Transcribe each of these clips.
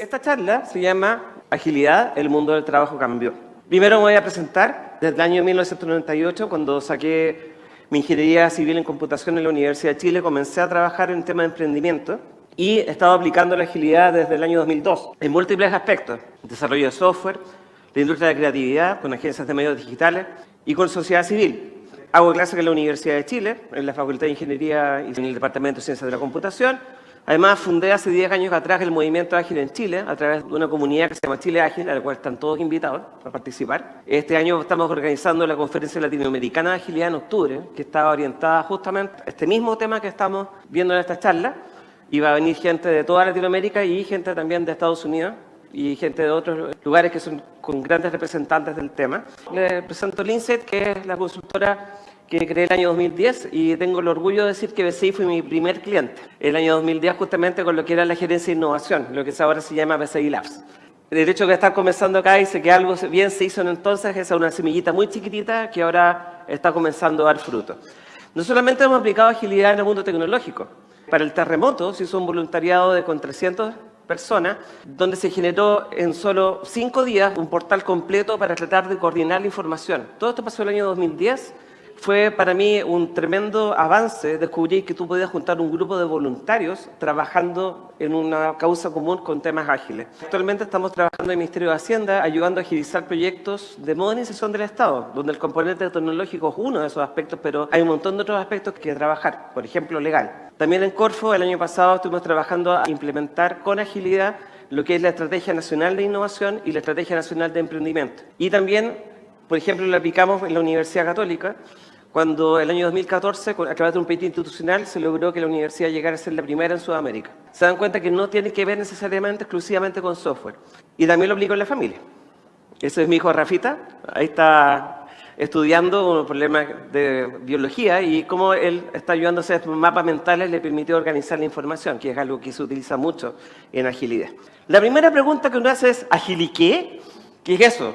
Esta charla se llama Agilidad, el mundo del trabajo cambió. Primero me voy a presentar desde el año 1998, cuando saqué mi ingeniería civil en computación en la Universidad de Chile, comencé a trabajar en tema de emprendimiento y he estado aplicando la agilidad desde el año 2002 en múltiples aspectos. Desarrollo de software, la industria de creatividad, con agencias de medios digitales y con sociedad civil. Hago clases en la Universidad de Chile, en la Facultad de Ingeniería y en el Departamento de Ciencias de la Computación. Además, fundé hace 10 años atrás el Movimiento Ágil en Chile, a través de una comunidad que se llama Chile Ágil, a la cual están todos invitados a participar. Este año estamos organizando la Conferencia Latinoamericana de Agilidad en octubre, que está orientada justamente a este mismo tema que estamos viendo en esta charla. Y va a venir gente de toda Latinoamérica y gente también de Estados Unidos y gente de otros lugares que son con grandes representantes del tema. Les presento Lindsay, que es la consultora que creé el año 2010 y tengo el orgullo de decir que BCI fue mi primer cliente. El año 2010 justamente con lo que era la gerencia de innovación, lo que ahora se llama BCI Labs. El hecho de estar comenzando acá dice que algo bien se hizo en entonces, es una semillita muy chiquitita que ahora está comenzando a dar fruto. No solamente hemos aplicado agilidad en el mundo tecnológico. Para el terremoto se hizo un voluntariado de con 300 personas, donde se generó en solo cinco días un portal completo para tratar de coordinar la información. Todo esto pasó el año 2010 fue para mí un tremendo avance descubrir que tú podías juntar un grupo de voluntarios trabajando en una causa común con temas ágiles. Actualmente estamos trabajando en el Ministerio de Hacienda ayudando a agilizar proyectos de modernización del Estado, donde el componente tecnológico es uno de esos aspectos, pero hay un montón de otros aspectos que trabajar, por ejemplo, legal. También en Corfo, el año pasado, estuvimos trabajando a implementar con agilidad lo que es la Estrategia Nacional de Innovación y la Estrategia Nacional de Emprendimiento. Y también, por ejemplo, lo aplicamos en la Universidad Católica, cuando el año 2014, a través de un pleito institucional, se logró que la universidad llegara a ser la primera en Sudamérica. Se dan cuenta que no tiene que ver necesariamente exclusivamente con software. Y también lo aplico en la familia. Ese es mi hijo Rafita, ahí está estudiando un problema de biología y cómo él está ayudando a hacer mapas mentales le permitió organizar la información, que es algo que se utiliza mucho en agilidad. La primera pregunta que uno hace es, ¿agiliqué? ¿Qué es eso?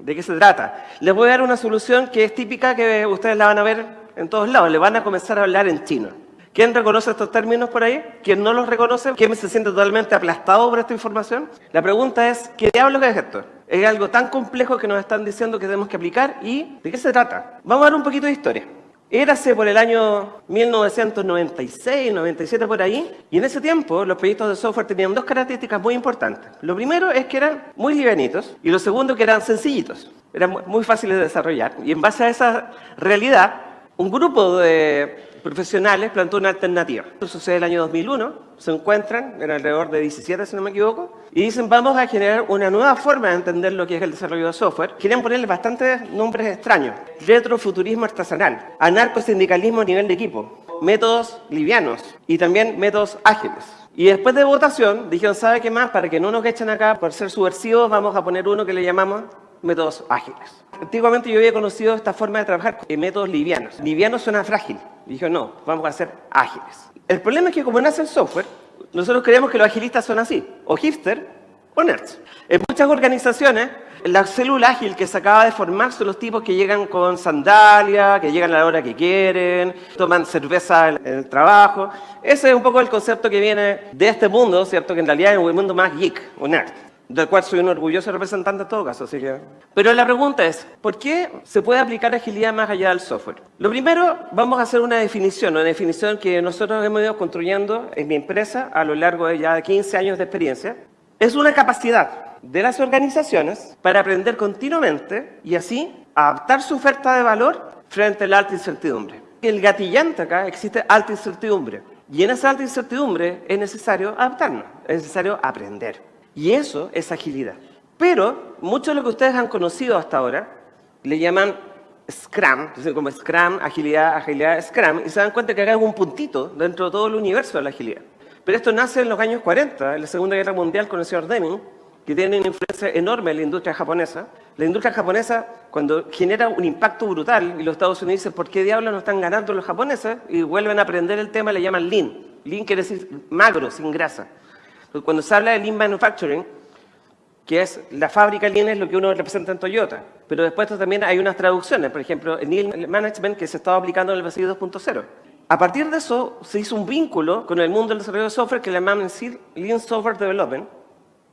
¿De qué se trata? Les voy a dar una solución que es típica que ustedes la van a ver en todos lados. Le van a comenzar a hablar en chino. ¿Quién reconoce estos términos por ahí? ¿Quién no los reconoce? ¿Quién se siente totalmente aplastado por esta información? La pregunta es, ¿qué diablos es esto? Es algo tan complejo que nos están diciendo que tenemos que aplicar y ¿de qué se trata? Vamos a ver un poquito de historia. Érase por el año 1996, 97 por ahí, y en ese tiempo los proyectos de software tenían dos características muy importantes. Lo primero es que eran muy livianitos y lo segundo que eran sencillitos, eran muy fáciles de desarrollar. Y en base a esa realidad, un grupo de profesionales plantó una alternativa. Esto sucede el año 2001, se encuentran, en alrededor de 17 si no me equivoco, y dicen vamos a generar una nueva forma de entender lo que es el desarrollo de software. Quieren ponerle bastantes nombres extraños. Retrofuturismo artesanal, anarcosindicalismo a nivel de equipo, métodos livianos y también métodos ágiles. Y después de votación dijeron, ¿sabe qué más? Para que no nos echen acá por ser subversivos, vamos a poner uno que le llamamos métodos ágiles. Antiguamente yo había conocido esta forma de trabajar en métodos livianos. Liviano suena frágil. Y dije, no, vamos a ser ágiles. El problema es que como nace el software, nosotros creemos que los agilistas son así, o hipster o nerds. En muchas organizaciones, la célula ágil que se acaba de formar son los tipos que llegan con sandalia, que llegan a la hora que quieren, toman cerveza en el trabajo. Ese es un poco el concepto que viene de este mundo, ¿cierto? Que en realidad es un mundo más geek o nerd del cual soy un orgulloso representante en todo caso. Así. Pero la pregunta es, ¿por qué se puede aplicar agilidad más allá del software? Lo primero, vamos a hacer una definición, una definición que nosotros hemos ido construyendo en mi empresa a lo largo de ya 15 años de experiencia. Es una capacidad de las organizaciones para aprender continuamente y así adaptar su oferta de valor frente a la alta incertidumbre. El gatillante acá existe alta incertidumbre. Y en esa alta incertidumbre es necesario adaptarnos, es necesario aprender. Y eso es agilidad. Pero mucho de lo que ustedes han conocido hasta ahora le llaman Scrum, como Scrum, agilidad, agilidad, Scrum, y se dan cuenta que acá un puntito dentro de todo el universo de la agilidad. Pero esto nace en los años 40, en la Segunda Guerra Mundial con el señor Deming, que tiene una influencia enorme en la industria japonesa. La industria japonesa, cuando genera un impacto brutal, y los Estados Unidos dicen, ¿por qué diablos no están ganando los japoneses? Y vuelven a aprender el tema, le llaman Lean. Lean quiere decir magro, sin grasa. Cuando se habla de Lean Manufacturing, que es la fábrica Lean es lo que uno representa en Toyota, pero después también hay unas traducciones, por ejemplo, el Lean Management que se estaba aplicando en el BCI 2.0. A partir de eso se hizo un vínculo con el mundo del desarrollo de software que le llaman Lean Software Development,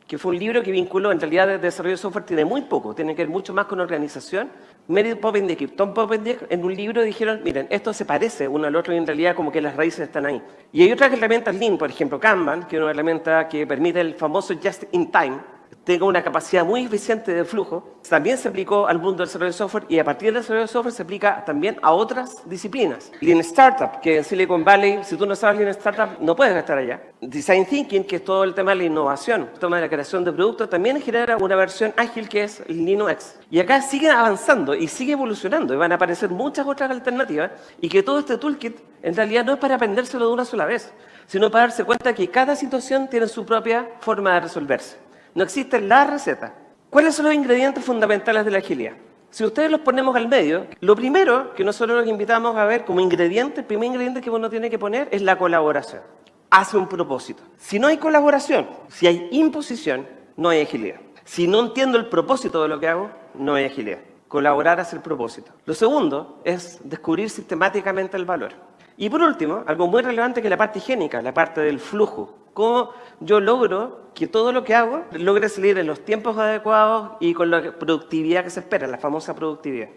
que fue un libro que vinculó, en realidad, de desarrollo de software tiene muy poco, tiene que ver mucho más con organización. Meredith Poppendick y Tom Poppendick en un libro dijeron, miren, esto se parece uno al otro y en realidad como que las raíces están ahí. Y hay otras herramientas Lean, por ejemplo Kanban, que es una herramienta que permite el famoso Just in Time, tenga una capacidad muy eficiente de flujo, también se aplicó al mundo del software y a partir del desarrollo de software se aplica también a otras disciplinas. Lean Startup, que en Silicon Valley, si tú no sabes Lean Startup, no puedes estar allá. Design Thinking, que es todo el tema de la innovación, el tema de la creación de productos, también genera una versión ágil que es Linux. Y acá sigue avanzando y sigue evolucionando y van a aparecer muchas otras alternativas y que todo este toolkit en realidad no es para aprendérselo de una sola vez, sino para darse cuenta que cada situación tiene su propia forma de resolverse. No existe la receta. ¿Cuáles son los ingredientes fundamentales de la agilidad? Si ustedes los ponemos al medio, lo primero que nosotros los invitamos a ver como ingrediente, el primer ingrediente que uno tiene que poner es la colaboración. Hace un propósito. Si no hay colaboración, si hay imposición, no hay agilidad. Si no entiendo el propósito de lo que hago, no hay agilidad. Colaborar hace el propósito. Lo segundo es descubrir sistemáticamente el valor. Y por último, algo muy relevante que es la parte higiénica, la parte del flujo. Cómo yo logro que todo lo que hago logre salir en los tiempos adecuados y con la productividad que se espera, la famosa productividad.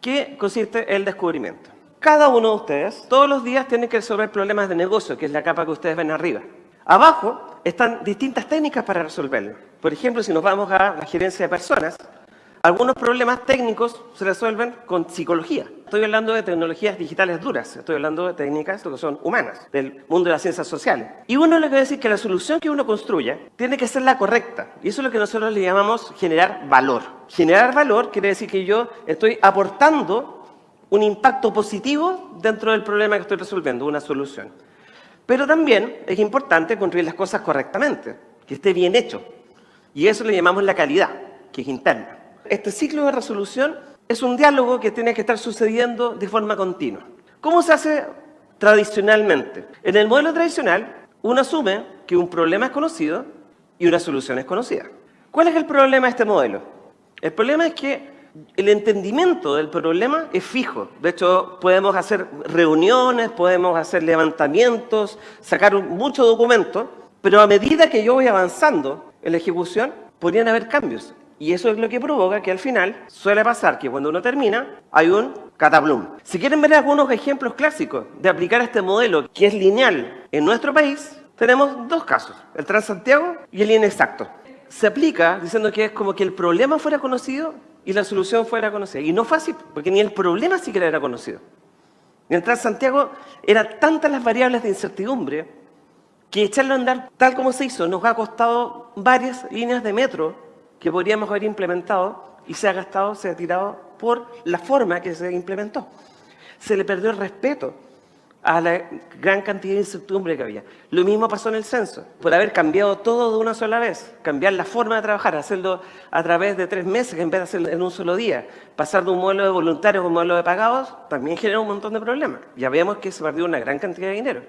¿Qué consiste el descubrimiento? Cada uno de ustedes todos los días tiene que resolver problemas de negocio, que es la capa que ustedes ven arriba. Abajo están distintas técnicas para resolverlo. Por ejemplo, si nos vamos a la gerencia de personas, algunos problemas técnicos se resuelven con psicología. Estoy hablando de tecnologías digitales duras, estoy hablando de técnicas que son humanas, del mundo de las ciencias sociales. Y uno le a decir que la solución que uno construya tiene que ser la correcta. Y eso es lo que nosotros le llamamos generar valor. Generar valor quiere decir que yo estoy aportando un impacto positivo dentro del problema que estoy resolviendo, una solución. Pero también es importante construir las cosas correctamente, que esté bien hecho. Y eso le llamamos la calidad, que es interna. Este ciclo de resolución es un diálogo que tiene que estar sucediendo de forma continua. ¿Cómo se hace tradicionalmente? En el modelo tradicional, uno asume que un problema es conocido y una solución es conocida. ¿Cuál es el problema de este modelo? El problema es que el entendimiento del problema es fijo. De hecho, podemos hacer reuniones, podemos hacer levantamientos, sacar muchos documentos, pero a medida que yo voy avanzando en la ejecución, podrían haber cambios. Y eso es lo que provoca que al final suele pasar que cuando uno termina hay un catablum. Si quieren ver algunos ejemplos clásicos de aplicar este modelo que es lineal en nuestro país, tenemos dos casos, el Transantiago y el inexacto. Se aplica diciendo que es como que el problema fuera conocido y la solución fuera conocida. Y no así, porque ni el problema siquiera era conocido. En el Transantiago eran tantas las variables de incertidumbre que echarlo a andar tal como se hizo nos ha costado varias líneas de metro que podríamos haber implementado y se ha gastado, se ha tirado por la forma que se implementó. Se le perdió el respeto a la gran cantidad de incertidumbre que había. Lo mismo pasó en el censo, por haber cambiado todo de una sola vez, cambiar la forma de trabajar, hacerlo a través de tres meses en vez de hacerlo en un solo día, pasar de un modelo de voluntarios a un modelo de pagados, también genera un montón de problemas. Ya vemos que se perdió una gran cantidad de dinero.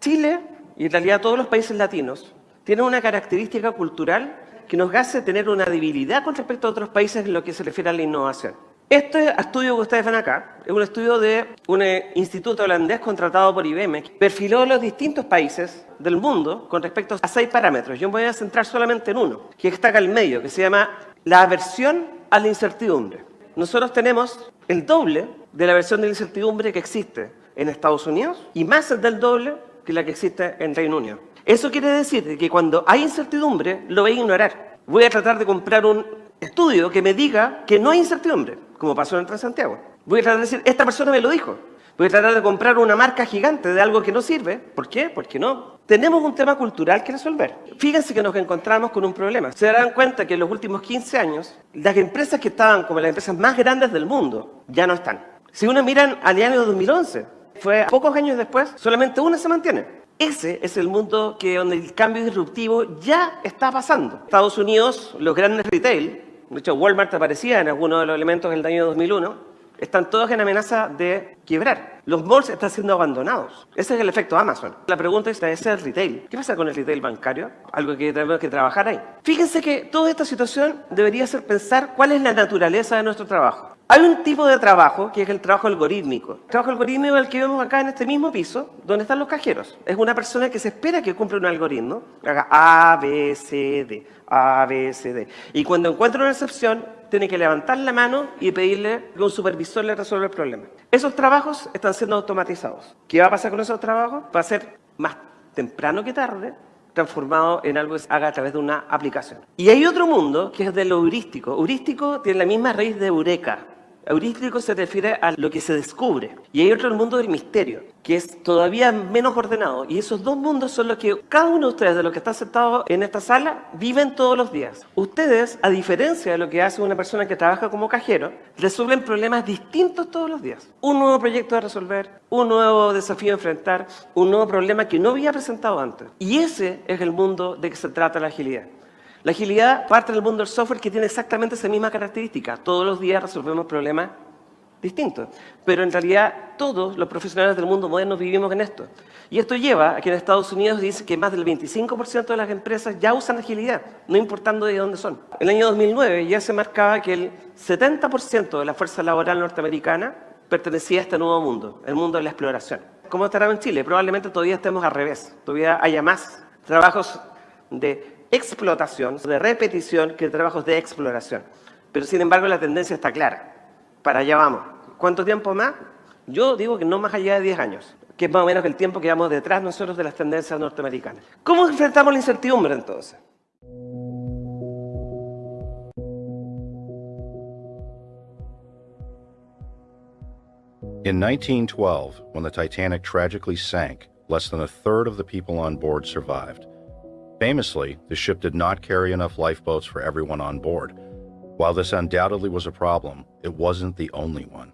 Chile, y en realidad todos los países latinos, tienen una característica cultural que nos hace tener una debilidad con respecto a otros países en lo que se refiere a la innovación. Este estudio que ustedes ven acá es un estudio de un eh, instituto holandés contratado por IBM que perfiló los distintos países del mundo con respecto a seis parámetros. Yo me voy a centrar solamente en uno, que está acá al medio, que se llama la aversión a la incertidumbre. Nosotros tenemos el doble de la aversión de la incertidumbre que existe en Estados Unidos y más del doble que la que existe en Reino Unido. Eso quiere decir que cuando hay incertidumbre, lo voy a ignorar. Voy a tratar de comprar un estudio que me diga que no hay incertidumbre, como pasó en Transantiago. Voy a tratar de decir, esta persona me lo dijo. Voy a tratar de comprar una marca gigante de algo que no sirve. ¿Por qué? Porque no. Tenemos un tema cultural que resolver. Fíjense que nos encontramos con un problema. Se darán cuenta que en los últimos 15 años, las empresas que estaban como las empresas más grandes del mundo ya no están. Si uno miran al año 2011, fue pocos años después, solamente una se mantiene. Ese es el mundo que, donde el cambio disruptivo ya está pasando. Estados Unidos, los grandes retail, de hecho Walmart aparecía en algunos de los elementos del año 2001, están todos en amenaza de quebrar. Los malls están siendo abandonados. Ese es el efecto Amazon. La pregunta es, ¿ese es el retail? ¿Qué pasa con el retail bancario? Algo que tenemos que trabajar ahí. Fíjense que toda esta situación debería ser pensar cuál es la naturaleza de nuestro trabajo. Hay un tipo de trabajo que es el trabajo algorítmico. El trabajo algorítmico es el que vemos acá en este mismo piso, donde están los cajeros. Es una persona que se espera que cumpla un algoritmo, haga A, B, C, D, A, B, C, D. Y cuando encuentra una excepción, tiene que levantar la mano y pedirle que un supervisor le resuelva el problema. Esos trabajos están siendo automatizados. ¿Qué va a pasar con esos trabajos? Va a ser más temprano que tarde, transformado en algo que se haga a través de una aplicación. Y hay otro mundo que es de lo heurístico. Heurístico tiene la misma raíz de eureka, Heurístico se refiere a lo que se descubre. Y hay otro mundo del misterio, que es todavía menos ordenado. Y esos dos mundos son los que cada uno de ustedes, de los que están sentados en esta sala, viven todos los días. Ustedes, a diferencia de lo que hace una persona que trabaja como cajero, resuelven problemas distintos todos los días. Un nuevo proyecto a resolver, un nuevo desafío a enfrentar, un nuevo problema que no había presentado antes. Y ese es el mundo de que se trata la agilidad. La agilidad parte del mundo del software que tiene exactamente esa misma característica. Todos los días resolvemos problemas distintos. Pero en realidad todos los profesionales del mundo moderno vivimos en esto. Y esto lleva a que en Estados Unidos dice que más del 25% de las empresas ya usan agilidad, no importando de dónde son. En el año 2009 ya se marcaba que el 70% de la fuerza laboral norteamericana pertenecía a este nuevo mundo, el mundo de la exploración. ¿Cómo estará en Chile? Probablemente todavía estemos al revés, todavía haya más trabajos de explotación, de repetición, que trabajos de exploración. Pero sin embargo la tendencia está clara. Para allá vamos. ¿Cuánto tiempo más? Yo digo que no más allá de 10 años, que es más o menos el tiempo que vamos detrás nosotros de las tendencias norteamericanas. ¿Cómo enfrentamos la incertidumbre entonces? In 1912, when the Titanic tragically sank, less than a third of the people on board survived. Famously, the ship did not carry enough lifeboats for everyone on board. While this undoubtedly was a problem, it wasn't the only one.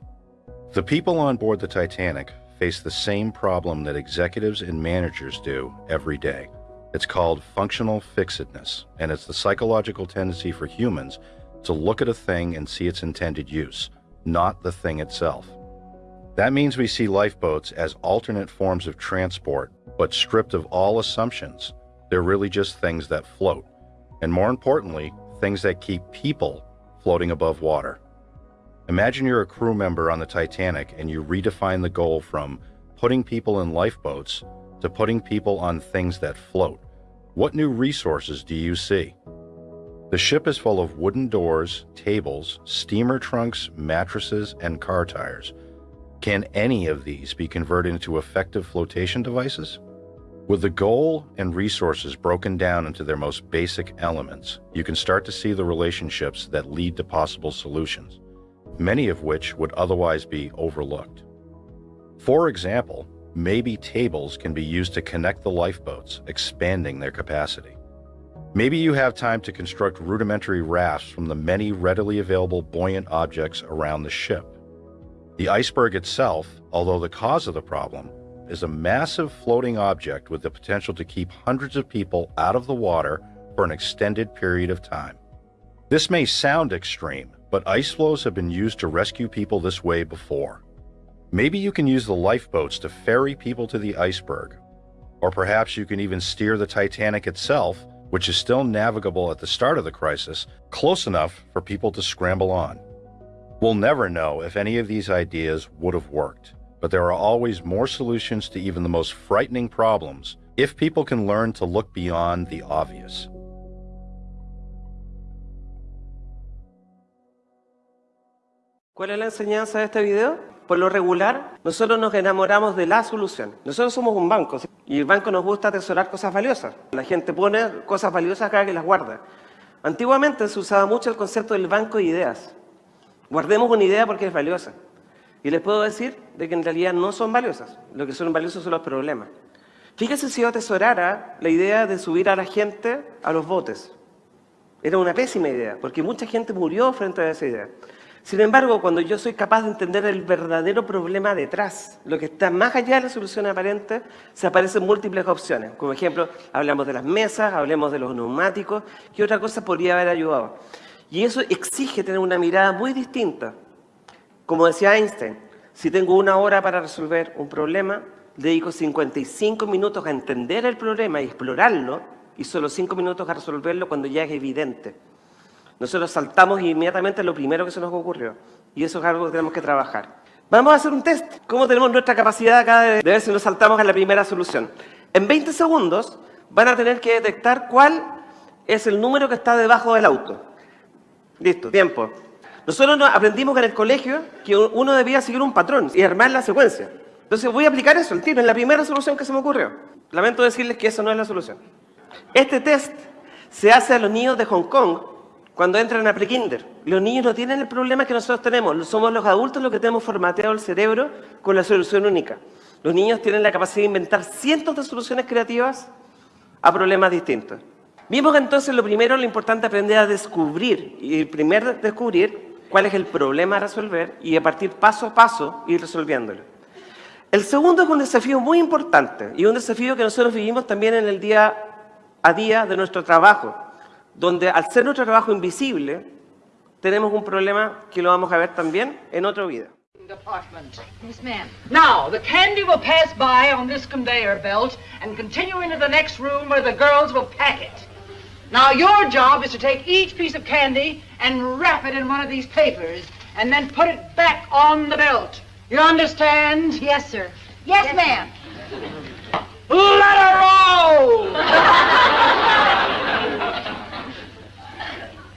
The people on board the Titanic face the same problem that executives and managers do every day. It's called functional fixedness, and it's the psychological tendency for humans to look at a thing and see its intended use, not the thing itself. That means we see lifeboats as alternate forms of transport, but stripped of all assumptions they're really just things that float. And more importantly, things that keep people floating above water. Imagine you're a crew member on the Titanic and you redefine the goal from putting people in lifeboats to putting people on things that float. What new resources do you see? The ship is full of wooden doors, tables, steamer trunks, mattresses, and car tires. Can any of these be converted into effective flotation devices? With the goal and resources broken down into their most basic elements, you can start to see the relationships that lead to possible solutions, many of which would otherwise be overlooked. For example, maybe tables can be used to connect the lifeboats, expanding their capacity. Maybe you have time to construct rudimentary rafts from the many readily available buoyant objects around the ship. The iceberg itself, although the cause of the problem, is a massive floating object with the potential to keep hundreds of people out of the water for an extended period of time. This may sound extreme, but ice floes have been used to rescue people this way before. Maybe you can use the lifeboats to ferry people to the iceberg. Or perhaps you can even steer the Titanic itself, which is still navigable at the start of the crisis, close enough for people to scramble on. We'll never know if any of these ideas would have worked but there are always more solutions to even the most frightening problems if people can learn to look beyond the obvious. ¿Cuál es la enseñanza de este video? Por lo regular, nosotros nos enamoramos de la solución. Nosotros somos un banco y el banco nos gusta atesorar cosas valiosas. La gente pone cosas valiosas acá que las guarda. Antiguamente se usaba mucho el concepto del banco de ideas. Guardemos una idea porque es valiosa. Y les puedo decir de que en realidad no son valiosas. Lo que son valiosos son los problemas. Fíjese si yo atesorara la idea de subir a la gente a los botes. Era una pésima idea, porque mucha gente murió frente a esa idea. Sin embargo, cuando yo soy capaz de entender el verdadero problema detrás, lo que está más allá de la solución aparente, se aparecen múltiples opciones. Como ejemplo, hablamos de las mesas, hablemos de los neumáticos, ¿qué otra cosa podría haber ayudado? Y eso exige tener una mirada muy distinta como decía Einstein, si tengo una hora para resolver un problema, dedico 55 minutos a entender el problema y explorarlo, y solo 5 minutos a resolverlo cuando ya es evidente. Nosotros saltamos inmediatamente lo primero que se nos ocurrió. Y eso es algo que tenemos que trabajar. Vamos a hacer un test. ¿Cómo tenemos nuestra capacidad acá de, ver si nos saltamos a la primera solución? En 20 segundos van a tener que detectar cuál es el número que está debajo del auto. Listo, tiempo. Nosotros aprendimos en el colegio que uno debía seguir un patrón y armar la secuencia. Entonces voy a aplicar eso, el tiro, en la primera solución que se me ocurrió. Lamento decirles que eso no es la solución. Este test se hace a los niños de Hong Kong cuando entran a prekinder. Los niños no tienen el problema que nosotros tenemos. Somos los adultos los que tenemos formateado el cerebro con la solución única. Los niños tienen la capacidad de inventar cientos de soluciones creativas a problemas distintos. Vimos entonces lo primero, lo importante aprender a descubrir. Y el primer descubrir cuál es el problema a resolver y a partir paso a paso ir resolviéndolo. El segundo es un desafío muy importante y un desafío que nosotros vivimos también en el día a día de nuestro trabajo, donde al ser nuestro trabajo invisible, tenemos un problema que lo vamos a ver también en otro video. Department. Yes, ma'am. Now, the candy will pass by on this conveyor belt and continue into the next room where the girls will pack it. Now, your job is to take each piece of candy and wrap it in one of these papers and then put it back on the belt. You understand? Yes, sir. Yes, yes ma'am. Let her roll!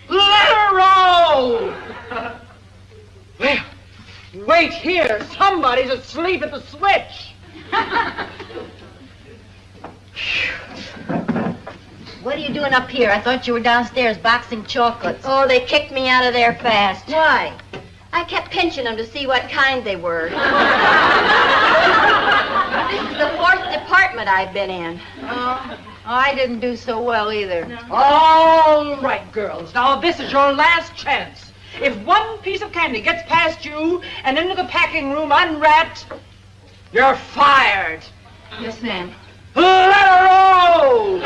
Let her roll! Well, wait here. Somebody's asleep at the switch. What are you doing up here? I thought you were downstairs boxing chocolates. Oh, they kicked me out of there fast. Why? I kept pinching them to see what kind they were. this is the fourth department I've been in. Oh, oh, I didn't do so well either. No. All right, girls. Now, this is your last chance. If one piece of candy gets past you and into the packing room unwrapped, you're fired. Yes, ma'am. Let her Oh,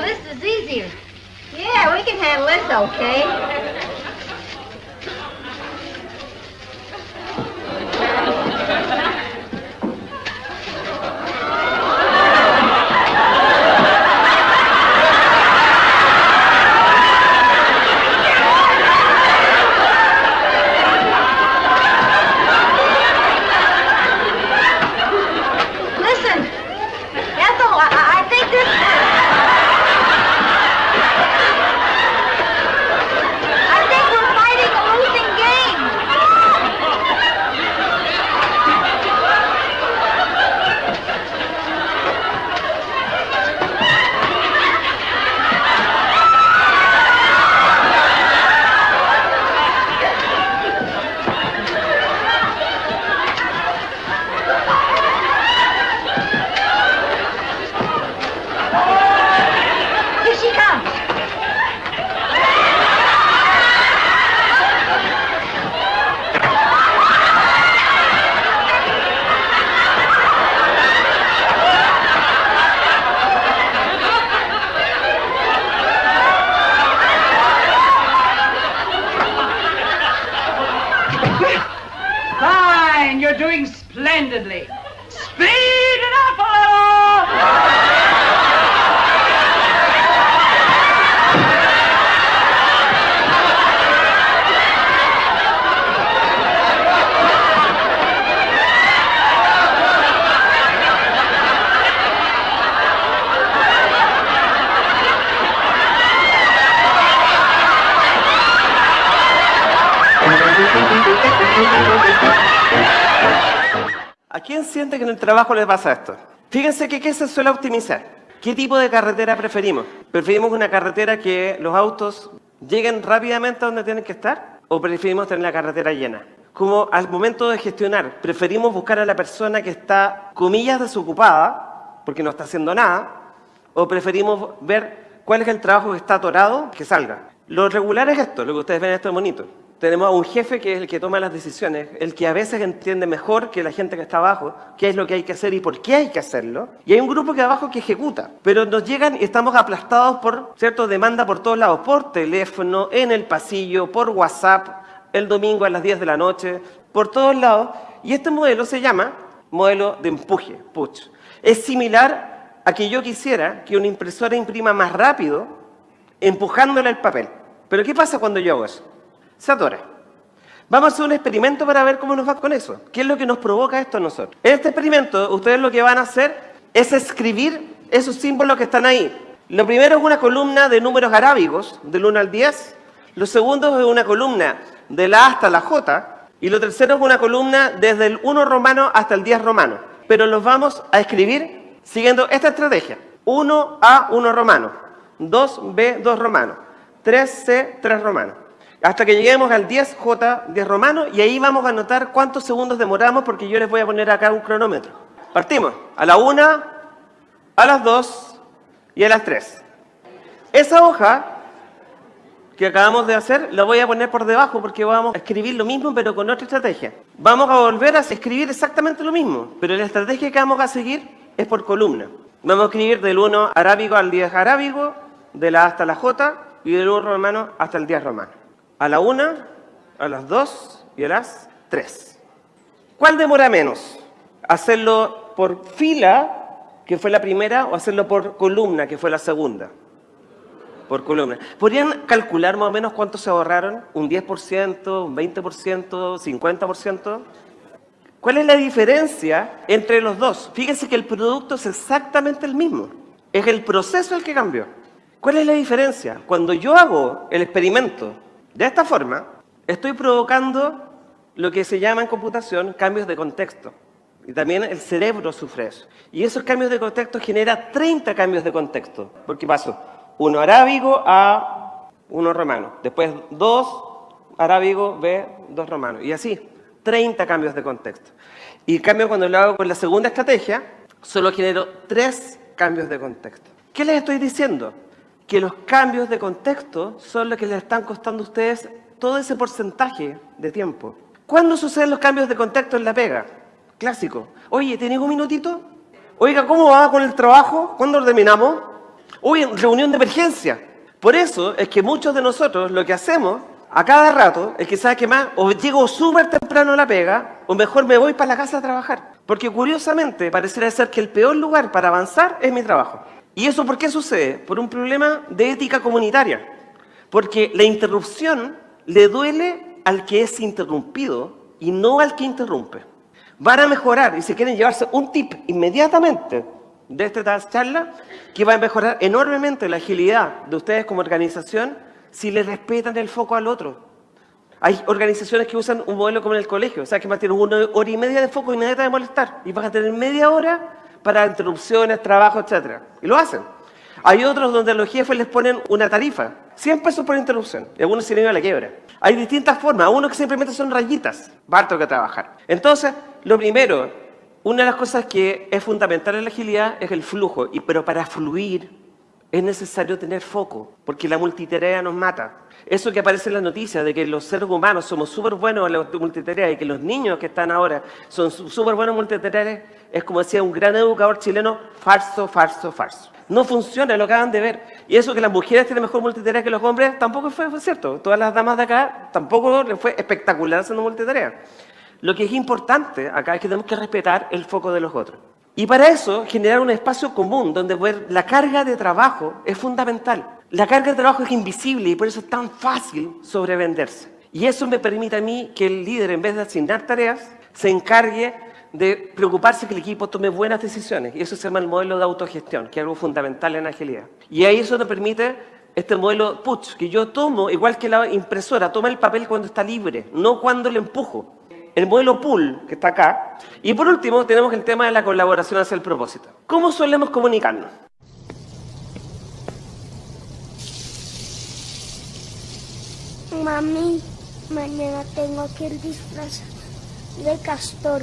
this is easier. Yeah, we can handle this okay. Que en el trabajo les pasa esto. Fíjense que qué se suele optimizar. ¿Qué tipo de carretera preferimos? ¿Preferimos una carretera que los autos lleguen rápidamente a donde tienen que estar? ¿O preferimos tener la carretera llena? Como al momento de gestionar, preferimos buscar a la persona que está, comillas, desocupada, porque no está haciendo nada, o preferimos ver cuál es el trabajo que está atorado, que salga. Lo regular es esto, lo que ustedes ven en este monito. Tenemos a un jefe que es el que toma las decisiones, el que a veces entiende mejor que la gente que está abajo qué es lo que hay que hacer y por qué hay que hacerlo. Y hay un grupo que abajo que ejecuta, pero nos llegan y estamos aplastados por cierto demanda por todos lados, por teléfono, en el pasillo, por WhatsApp, el domingo a las 10 de la noche, por todos lados. Y este modelo se llama modelo de empuje, push. Es similar a que yo quisiera que una impresora imprima más rápido empujándole el papel. Pero ¿qué pasa cuando yo hago eso? Se atora. Vamos a hacer un experimento para ver cómo nos va con eso. ¿Qué es lo que nos provoca esto a nosotros? En este experimento, ustedes lo que van a hacer es escribir esos símbolos que están ahí. Lo primero es una columna de números arábigos, del 1 al 10. Lo segundo es una columna de la A hasta la J. Y lo tercero es una columna desde el 1 romano hasta el 10 romano. Pero los vamos a escribir siguiendo esta estrategia. 1A, 1 romano. 2B, 2 romano. 3C, 3 romano. Hasta que lleguemos al 10J, 10 romano, y ahí vamos a anotar cuántos segundos demoramos, porque yo les voy a poner acá un cronómetro. Partimos. A la 1, a las 2 y a las 3. Esa hoja que acabamos de hacer, la voy a poner por debajo porque vamos a escribir lo mismo pero con otra estrategia. Vamos a volver a escribir exactamente lo mismo, pero la estrategia que vamos a seguir es por columna. Vamos a escribir del 1 arábigo al 10 arábigo, de la A hasta la J y del 1 romano hasta el 10 romano. A la 1, a las 2 y a las 3. ¿Cuál demora menos? ¿Hacerlo por fila, que fue la primera, o hacerlo por columna, que fue la segunda? por columna. ¿Podrían calcular más o menos cuánto se ahorraron? ¿Un 10%, un 20%, 50%? ¿Cuál es la diferencia entre los dos? Fíjense que el producto es exactamente el mismo. Es el proceso el que cambió. ¿Cuál es la diferencia? Cuando yo hago el experimento de esta forma, estoy provocando lo que se llama en computación cambios de contexto. Y también el cerebro sufre eso. Y esos cambios de contexto generan 30 cambios de contexto. ¿Por qué pasó? uno arábigo a uno romano. Después dos arábigo B, dos romanos. Y así, 30 cambios de contexto. Y cambio, cuando lo hago con la segunda estrategia, solo genero tres cambios de contexto. ¿Qué les estoy diciendo? Que los cambios de contexto son los que les están costando a ustedes todo ese porcentaje de tiempo. ¿Cuándo suceden los cambios de contexto en la pega? Clásico. Oye, ¿tenés un minutito? Oiga, ¿cómo va con el trabajo? ¿Cuándo terminamos? Uy, reunión de emergencia. Por eso es que muchos de nosotros lo que hacemos a cada rato es que, ¿sabes qué más? O llego súper temprano a la pega, o mejor me voy para la casa a trabajar. Porque curiosamente, pareciera ser que el peor lugar para avanzar es mi trabajo. ¿Y eso por qué sucede? Por un problema de ética comunitaria. Porque la interrupción le duele al que es interrumpido y no al que interrumpe. Van a mejorar y si quieren llevarse un tip inmediatamente de esta charla que va a mejorar enormemente la agilidad de ustedes como organización si le respetan el foco al otro. Hay organizaciones que usan un modelo como en el colegio, o sea, que más tienes una hora y media de foco y nadie te va molestar. Y vas a tener media hora para interrupciones, trabajo, etc. Y lo hacen. Hay otros donde los jefes les ponen una tarifa, 100 pesos por interrupción, y algunos se a la quiebra. Hay distintas formas, uno que simplemente son rayitas, harto que trabajar. Entonces, lo primero, una de las cosas que es fundamental en la agilidad es el flujo, y, pero para fluir es necesario tener foco, porque la multitarea nos mata. Eso que aparece en las noticias de que los seres humanos somos súper buenos en la multitarea y que los niños que están ahora son súper buenos en multitarea, es como decía un gran educador chileno, falso, falso, falso. No funciona, lo acaban de ver. Y eso que las mujeres tienen mejor multitarea que los hombres, tampoco fue, fue cierto. Todas las damas de acá tampoco les fue espectacular haciendo multitarea. Lo que es importante acá es que tenemos que respetar el foco de los otros. Y para eso, generar un espacio común donde la carga de trabajo es fundamental. La carga de trabajo es invisible y por eso es tan fácil sobrevenderse. Y eso me permite a mí que el líder, en vez de asignar tareas, se encargue de preocuparse que el equipo tome buenas decisiones. Y eso se llama el modelo de autogestión, que es algo fundamental en agilidad. Y ahí eso nos permite este modelo push, que yo tomo, igual que la impresora, toma el papel cuando está libre, no cuando le empujo el modelo pool, que está acá. Y por último, tenemos el tema de la colaboración hacia el propósito. ¿Cómo solemos comunicarnos? Mami, mañana tengo que ir disfrazada de castor.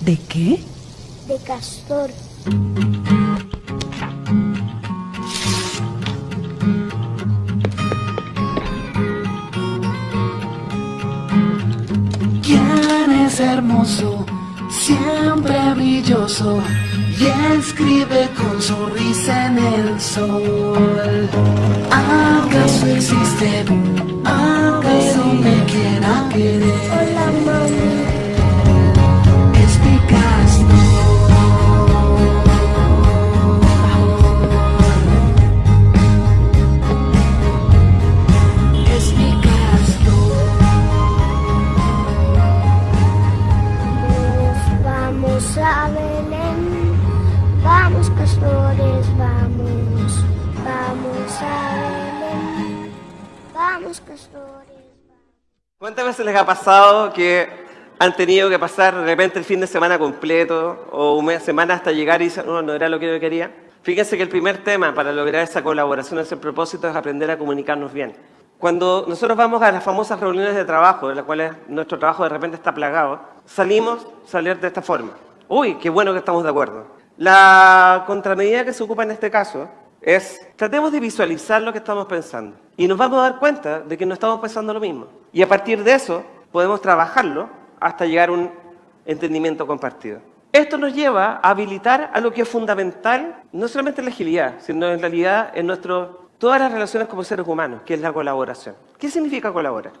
¿De qué? De castor. es hermoso, siempre brilloso y escribe con sonrisa en el sol. ¿Acaso existe? ¿Acaso me quiera querer? Hola, mami. ¿Cuántas veces les ha pasado que han tenido que pasar de repente el fin de semana completo o una semana hasta llegar y dicen, no, no era lo que yo quería? Fíjense que el primer tema para lograr esa colaboración, ese propósito, es aprender a comunicarnos bien. Cuando nosotros vamos a las famosas reuniones de trabajo, en las cuales nuestro trabajo de repente está plagado, salimos salir de esta forma. Uy, qué bueno que estamos de acuerdo. La contramedida que se ocupa en este caso es, tratemos de visualizar lo que estamos pensando. Y nos vamos a dar cuenta de que no estamos pensando lo mismo. Y a partir de eso, podemos trabajarlo hasta llegar a un entendimiento compartido. Esto nos lleva a habilitar a lo que es fundamental, no solamente en la agilidad, sino en realidad en nuestro, todas las relaciones como seres humanos, que es la colaboración. ¿Qué significa colaborar?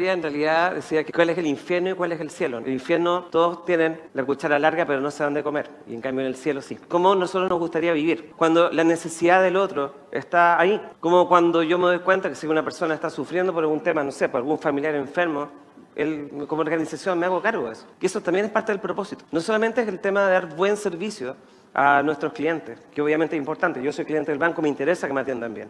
Historia en realidad decía que cuál es el infierno y cuál es el cielo. En el infierno todos tienen la cuchara larga pero no saben de comer y en cambio en el cielo sí. ¿Cómo nosotros nos gustaría vivir? Cuando la necesidad del otro está ahí. Como cuando yo me doy cuenta que si una persona está sufriendo por algún tema, no sé, por algún familiar enfermo, él, como organización me hago cargo de eso. Y eso también es parte del propósito. No solamente es el tema de dar buen servicio a nuestros clientes, que obviamente es importante. Yo soy cliente del banco, me interesa que me atiendan bien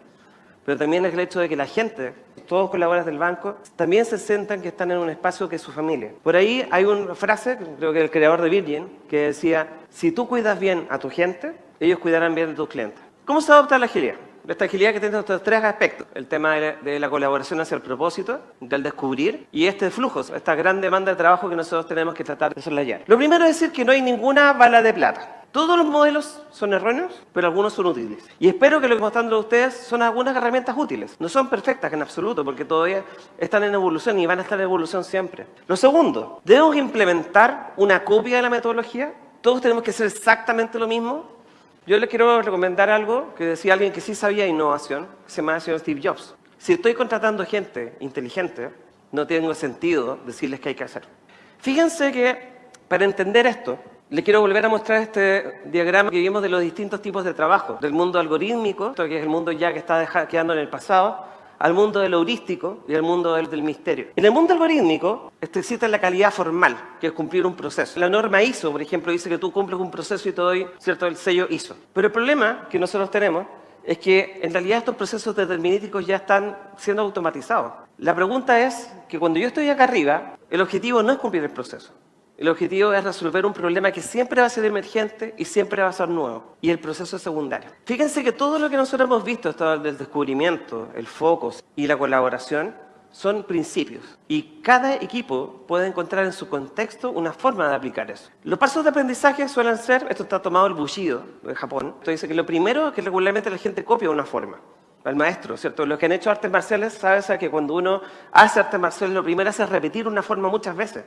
pero también es el hecho de que la gente, todos colaboradores del banco, también se sientan que están en un espacio que es su familia. Por ahí hay una frase, creo que el creador de Virgin, que decía, si tú cuidas bien a tu gente, ellos cuidarán bien de tus clientes. ¿Cómo se adopta la agilidad? Esta agilidad que tiene estos tres aspectos, el tema de la, colaboración hacia el propósito, del descubrir, y este de flujos, esta gran demanda de trabajo que nosotros tenemos que tratar de soslayar. Lo primero es decir que no hay ninguna bala de plata. Todos los modelos son erróneos, pero algunos son útiles. Y espero que lo que mostrando a ustedes son algunas herramientas útiles. No son perfectas en absoluto, porque todavía están en evolución y van a estar en evolución siempre. Lo segundo, debemos implementar una copia de la metodología. Todos tenemos que hacer exactamente lo mismo. Yo les quiero recomendar algo que decía alguien que sí sabía innovación, se llama el señor Steve Jobs. Si estoy contratando gente inteligente, no tengo sentido decirles qué hay que hacer. Fíjense que para entender esto, le quiero volver a mostrar este diagrama que vimos de los distintos tipos de trabajo, del mundo algorítmico, que es el mundo ya que está quedando en el pasado, al mundo del heurístico y al mundo del, misterio. En el mundo algorítmico existe la calidad formal, que es cumplir un proceso. La norma ISO, por ejemplo, dice que tú cumples un proceso y te doy cierto el sello ISO. Pero el problema que nosotros tenemos es que en realidad estos procesos determinísticos ya están siendo automatizados. La pregunta es que cuando yo estoy acá arriba, el objetivo no es cumplir el proceso. El objetivo es resolver un problema que siempre va a ser emergente y siempre va a ser nuevo. Y el proceso es secundario. Fíjense que todo lo que nosotros hemos visto, esto del descubrimiento, el foco y la colaboración, son principios. Y cada equipo puede encontrar en su contexto una forma de aplicar eso. Los pasos de aprendizaje suelen ser, esto está tomado el Bushido de Japón, esto dice que lo primero es que regularmente la gente copia una forma al maestro, ¿cierto? Los que han hecho artes marciales saben que cuando uno hace artes marciales lo primero es repetir una forma muchas veces.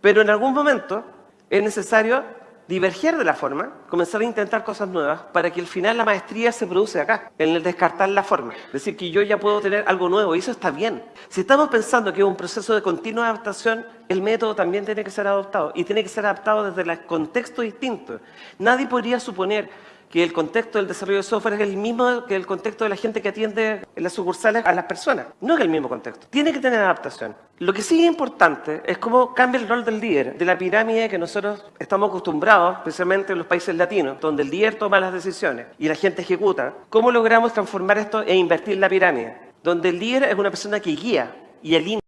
Pero en algún momento es necesario diverger de la forma, comenzar a intentar cosas nuevas para que al final la maestría se produce acá, en el descartar la forma. Es decir, que yo ya puedo tener algo nuevo y eso está bien. Si estamos pensando que es un proceso de continua adaptación, el método también tiene que ser adoptado y tiene que ser adaptado desde el contexto distinto. Nadie podría suponer que el contexto del desarrollo de software es el mismo que el contexto de la gente que atiende en las sucursales a las personas. No es el mismo contexto. Tiene que tener adaptación. Lo que sí es importante es cómo cambia el rol del líder, de la pirámide que nosotros estamos acostumbrados, especialmente en los países latinos, donde el líder toma las decisiones y la gente ejecuta. ¿Cómo logramos transformar esto e invertir la pirámide? Donde el líder es una persona que guía y alinea